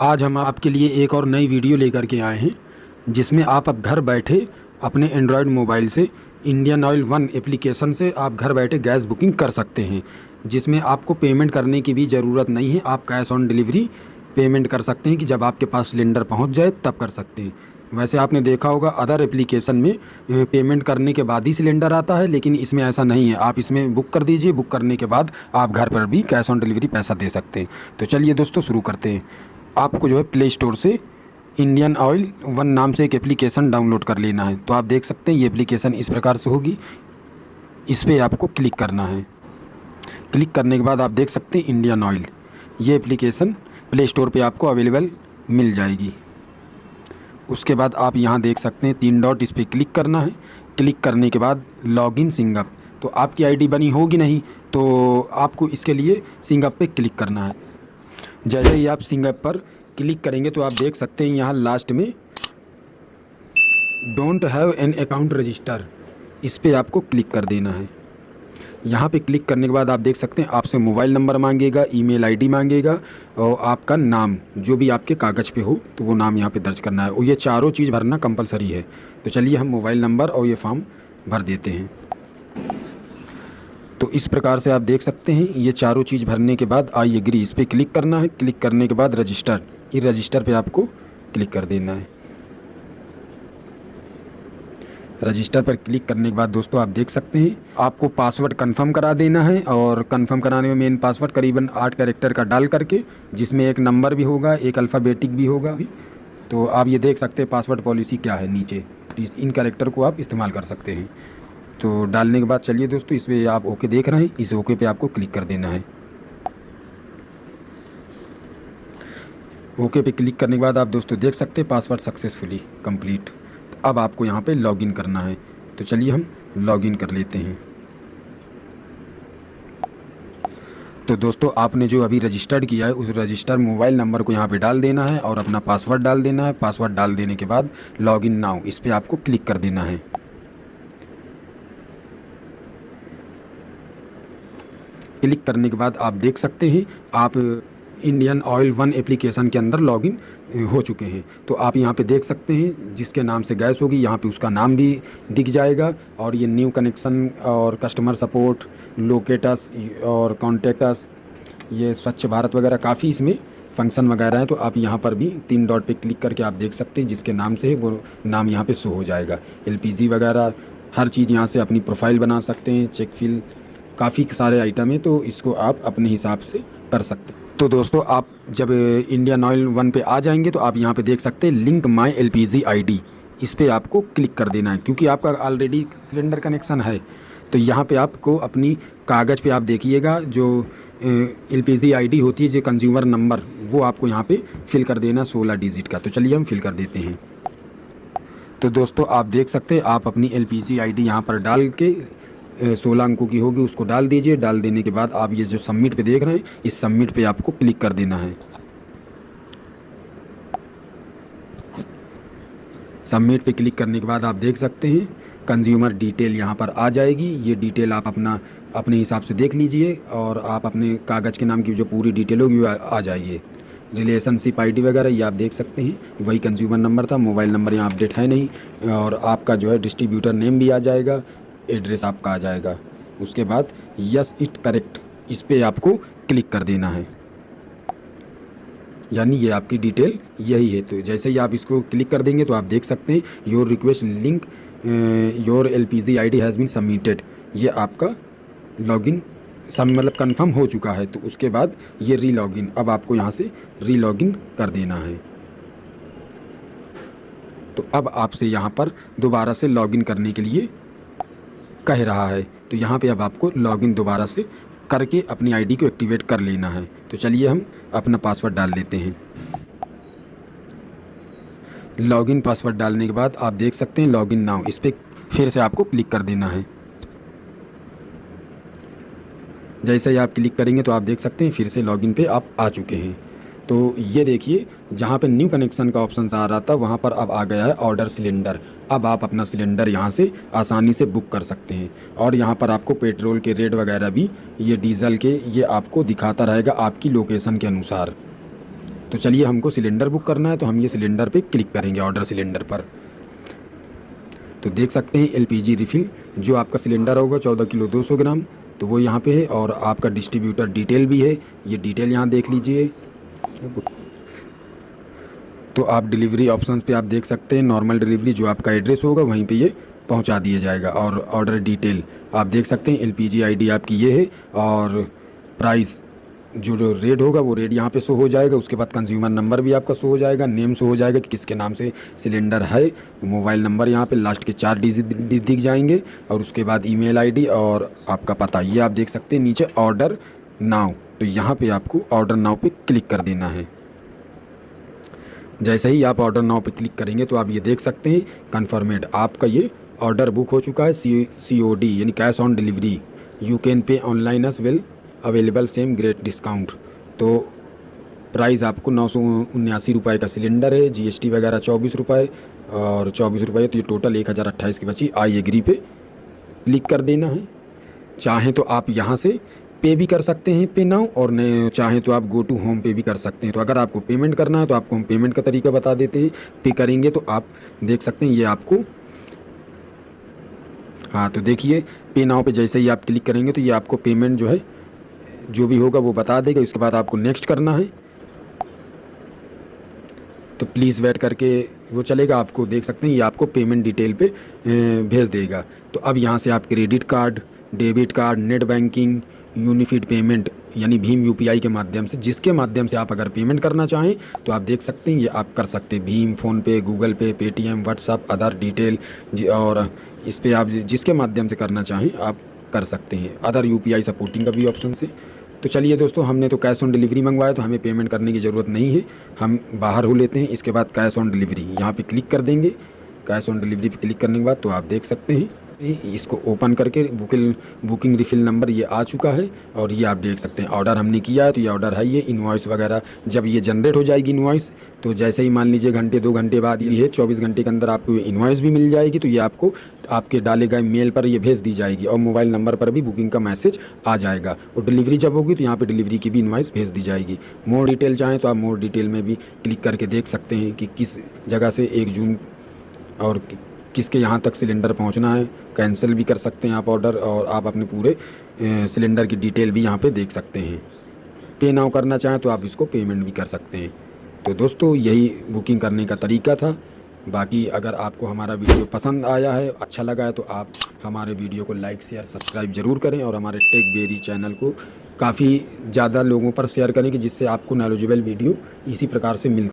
आज हम आपके लिए एक और नई वीडियो लेकर के आए हैं, जिसमें आप अब घर बैठे अपने एंड्रॉयड मोबाइल से इंडियन ऑयल वन एप्लीकेशन से आप घर बैठे गैस बुकिंग कर सकते हैं, जिसमें आपको पेमेंट करने की भी ज़रूरत नहीं है। आप कैश ऑन डिलीवरी पेमेंट कर सकते हैं कि जब आपके पास सिलेंडर पहुँच जाए, तब कर सकते हैं। वैसे आपने देखा होगा अदर एप्लीकेशन में पेमेंट करने के बाद ही सिलेंडर आता है, लेकिन इसमें ऐसा नहीं है। आप इसमें बुक कर दीजिए बुक करने के बाद आप घर पर भी कैश ऑन डिलीवरी पैसा दे सकते हैं। तो चलिए दोस्तों, शुरू करते हैं। आपको जो है प्ले स्टोर से इंडियन ऑयल वन नाम से एक एप्लीकेशन डाउनलोड कर लेना है। तो आप देख सकते हैं, ये एप्लीकेशन इस प्रकार से होगी। इस पर आपको क्लिक करना है। क्लिक करने के बाद आप देख सकते हैं इंडियन ऑयल ये एप्लीकेशन प्ले स्टोर पर आपको अवेलेबल मिल जाएगी। उसके बाद आप यहाँ देख सकते हैं तीन डॉट इस पर क्लिक करना है। क्लिक करने के बाद लॉगिन सिंगअप तो आपकी आईडी बनी होगी नहीं तो आपको इसके लिए सिंगअप पे क्लिक करना है। जैसे ही आप सिंगअप पर क्लिक करेंगे तो आप देख सकते हैं यहाँ लास्ट में don't have an account register इस पर आपको क्लिक कर देना है। यहाँ पे क्लिक करने के बाद आप देख सकते हैं आपसे मोबाइल नंबर मांगेगा ईमेल आईडी मांगेगा और आपका नाम, जो भी आपके कागज़ पे हो तो वो नाम यहाँ पे दर्ज करना है। और ये चारों चीज़ भरना कंपलसरी है। तो चलिए हम मोबाइल नंबर और ये फॉर्म भर देते हैं। इस प्रकार से आप देख सकते हैं, ये चारों चीज़ भरने के बाद आई एग्री इस पर क्लिक करना है। क्लिक करने के बाद रजिस्टर ये रजिस्टर पे आपको क्लिक कर देना है। रजिस्टर पर क्लिक करने के बाद दोस्तों आप देख सकते हैं, आपको पासवर्ड कंफर्म करा देना है और कंफर्म कराने में मेन पासवर्ड करीबन आठ कैरेक्टर का डाल करके, जिसमें एक नंबर भी होगा, एक अल्फ़ाबेटिक भी होगा। तो आप ये देख सकते हैं पासवर्ड पॉलिसी क्या है नीचे इन कैरेक्टर को आप इस्तेमाल कर सकते हैं। तो डालने के बाद चलिए दोस्तों, इस पर आप ओके देख रहे हैं। इस ओके पे आपको क्लिक कर देना है। ओके पे क्लिक करने के बाद आप दोस्तों देख सकते हैं पासवर्ड सक्सेसफुली कंप्लीट। तो अब आपको यहाँ पे लॉगिन करना है। तो चलिए हम लॉगिन कर लेते हैं। तो दोस्तों, आपने जो अभी रजिस्टर्ड किया है, उस रजिस्टर मोबाइल नंबर को यहाँ पे डाल देना है और अपना पासवर्ड डाल देना है। पासवर्ड डाल देने के बाद लॉगिन नाउ, इस पर आपको क्लिक कर देना है। क्लिक करने के बाद आप देख सकते हैं, आप इंडियन ऑयल वन एप्लीकेशन के अंदर लॉगिन हो चुके हैं। तो आप यहाँ पे देख सकते हैं, जिसके नाम से गैस होगी, यहाँ पे उसका नाम भी दिख जाएगा और ये न्यू कनेक्शन और कस्टमर सपोर्ट लोकेटस और कॉन्टेक्टस ये स्वच्छ भारत वगैरह काफ़ी इसमें फ़ंक्शन वगैरह हैं। तो आप यहाँ पर भी तीन डॉट पे क्लिक करके आप देख सकते हैं, जिसके नाम से वो नाम यहाँ पे शो हो जाएगा। एलपीजी वगैरह, हर चीज़ यहाँ से अपनी प्रोफ़ाइल बना सकते हैं चेक फिल काफ़ी सारे आइटम हैं तो इसको आप अपने हिसाब से कर सकते हैं। तो दोस्तों, आप जब इंडियन ऑयल वन पे आ जाएँगे तो आप यहाँ पे देख सकते हैं लिंक माई एल आईडी इस पर आपको क्लिक कर देना है, क्योंकि आपका ऑलरेडी सिलेंडर कनेक्शन है। तो यहाँ पे आपको अपनी कागज़ पे आप देखिएगा, जो एल पी आई होती है, जो कंज्यूमर नंबर वो आपको यहाँ पे फिल कर देना सोलह डिजिट का। तो चलिए हम फिल कर देते हैं। तो दोस्तों, आप देख सकते हैं, आप अपनी L P C I D यहाँ पर डाल के सोलह अंकों की होगी, उसको डाल दीजिए। डाल देने के बाद आप ये जो सबमिट पे देख रहे हैं, इस सबमिट पे आपको क्लिक कर देना है। सबमिट पे क्लिक करने के बाद आप देख सकते हैं कंज्यूमर डिटेल यहाँ पर आ जाएगी। ये डिटेल आप अपना, अपने हिसाब से देख लीजिए और आप अपने कागज़ के नाम की जो पूरी डिटेल होगी आ जाइए। रिलेशनशिप आईडी वगैरह ये आप देख सकते हैं। वही कंज्यूमर नंबर था मोबाइल नंबर यहाँ अपडेट है नहीं और आपका जो है डिस्ट्रीब्यूटर नेम भी आ जाएगा। एड्रेस आपका आ जाएगा। उसके बाद यस इट करेक्ट इस पर आपको क्लिक कर देना है। यानी ये आपकी डिटेल यही है। तो जैसे ही आप इसको क्लिक कर देंगे तो आप देख सकते हैं your request link your L P G I D has been submitted ये आपका लॉगिन सब मतलब कंफर्म हो चुका है। तो उसके बाद ये री लॉगिन अब आपको यहाँ से री लॉगिन कर देना है। तो अब आपसे यहाँ पर दोबारा से लॉगिन करने के लिए कह रहा है। तो यहाँ पे अब आपको लॉगिन दोबारा से करके अपनी आईडी को एक्टिवेट कर लेना है। तो चलिए हम अपना पासवर्ड डाल लेते हैं। लॉगिन पासवर्ड डालने के बाद आप देख सकते हैं लॉगिन नाउ इस पर फिर से आपको क्लिक कर देना है। जैसे ही आप क्लिक करेंगे तो आप देख सकते हैं फिर से लॉगिन पे आप आ चुके हैं। तो ये देखिए, जहाँ पे न्यू कनेक्शन का ऑप्शन आ रहा था, वहाँ पर अब आ गया है ऑर्डर सिलेंडर अब आप अपना सिलेंडर यहाँ से आसानी से बुक कर सकते हैं। और यहाँ पर आपको पेट्रोल के रेट वगैरह भी, ये डीज़ल के, ये आपको दिखाता रहेगा आपकी लोकेशन के अनुसार। तो चलिए, हमको सिलेंडर बुक करना है तो हम ये सिलेंडर पे क्लिक करेंगे ऑर्डर सिलेंडर पर। तो देख सकते हैं एलपीजी रिफ़िल जो आपका सिलेंडर होगा चौदह किलो दो सौ ग्राम तो वो यहाँ पे है और आपका डिस्ट्रीब्यूटर डिटेल भी है। ये डिटेल यहाँ देख लीजिए। तो आप डिलीवरी ऑप्शन पे आप देख सकते हैं। नॉर्मल डिलीवरी जो आपका एड्रेस होगा, वहीं पे ये पहुँचा दिया जाएगा। और ऑर्डर डिटेल आप देख सकते हैं। एलपीजी आईडी आपकी ये है और प्राइस जो रेट होगा, वो रेट यहाँ पे शो हो जाएगा। उसके बाद कंज्यूमर नंबर भी आपका शो हो जाएगा। नेम शो हो जाएगा कि किसके नाम से सिलेंडर है। मोबाइल नंबर यहाँ पे लास्ट के चार डिजिट दिख जाएँगे। और उसके बाद ईमेल आईडी और आपका पता, ये आप देख सकते हैं। नीचे ऑर्डर नाउ तो यहाँ पे आपको ऑर्डर नाव पे क्लिक कर देना है। जैसे ही आप ऑर्डर नाव पे क्लिक करेंगे तो आप ये देख सकते हैं कन्फर्मेड आपका ये ऑर्डर बुक हो चुका है सी सी ओ डी यानी cash on delivery you can pay online as well available same great discount तो प्राइस आपको नौ सौ उन्यासी रुपये का सिलेंडर है जीएसटी वगैरह चौबीस रुपये और चौबीस रुपये तो ये टोटल एक हज़ार अट्ठाईस की बची। आई एग्री पे क्लिक कर देना है। चाहें तो आप यहाँ से पे भी कर सकते हैं, पे नाउ और न चाहें तो आप गो टू होम पे भी कर सकते हैं। तो अगर आपको पेमेंट करना है तो आपको हम पेमेंट का तरीका बता देते हैं। पे करेंगे तो आप देख सकते हैं, ये आपको हाँ तो देखिए, पे नाउ पे जैसे ही आप क्लिक करेंगे तो ये आपको पेमेंट जो है, जो भी होगा वो बता देगा। उसके बाद आपको नेक्स्ट करना है। तो प्लीज़ वेट करके वो चलेगा, आपको देख सकते हैं, ये आपको पेमेंट डिटेल पे भेज देगा। तो अब यहाँ से आप credit card debit card net banking unified payment, यानी भीम यूपीआई के माध्यम से, जिसके माध्यम से आप अगर पेमेंट करना चाहें तो आप देख सकते हैं, ये आप कर सकते हैं। Bhim, PhonePe, Google Pay, Paytm WhatsApp other detail और इस पर आप जिसके माध्यम से करना चाहें, आप कर सकते हैं। अदर यूपीआई सपोर्टिंग का भी ऑप्शन से। तो चलिए दोस्तों, हमने तो कैश ऑन डिलीवरी मंगवाया तो हमें पेमेंट करने की ज़रूरत नहीं है। हम बाहर हो लेते हैं, इसके बाद कैश ऑन डिलीवरी, यहाँ पे क्लिक कर देंगे। कैश ऑन डिलीवरी पे क्लिक करने के बाद तो आप देख सकते हैं। इसको ओपन करके बुकिंग बुकिंग रिफिल नंबर ये आ चुका है और ये आप देख सकते हैं। ऑर्डर हमने किया है तो ये ऑर्डर है ये इन्वॉइस वगैरह। जब ये जनरेट हो जाएगी इन्वॉइस तो जैसे ही मान लीजिए घंटे, दो घंटे बाद ये चौबीस घंटे के अंदर आपको इन्वॉइस भी मिल जाएगी तो ये आपको, आपके डाले गए मेल पर ये भेज दी जाएगी और मोबाइल नंबर पर भी बुकिंग का मैसेज आ जाएगा। और डिलीवरी जब होगी तो यहाँ पे डिलीवरी की भी इन्वाइस भेज दी जाएगी। मोर डिटेल चाहें तो आप मोर डिटेल में भी क्लिक करके देख सकते हैं कि किस जगह से एक जून और किसके यहाँ तक सिलेंडर पहुँचना है, कैंसिल भी कर सकते हैं आप ऑर्डर और आप अपने पूरे सिलेंडर की डिटेल भी यहाँ पर देख सकते हैं। पे नाउ करना चाहें तो आप इसको पेमेंट भी कर सकते हैं। तो दोस्तों, यही बुकिंग करने का तरीका था। बाकी अगर आपको हमारा वीडियो पसंद आया है अच्छा लगा है तो आप हमारे वीडियो को लाइक, शेयर, सब्सक्राइब ज़रूर करें और हमारे टेक बेरी चैनल को काफ़ी ज़्यादा लोगों पर शेयर करें कि जिससे आपको नॉलेजेबल वीडियो इसी प्रकार से मिल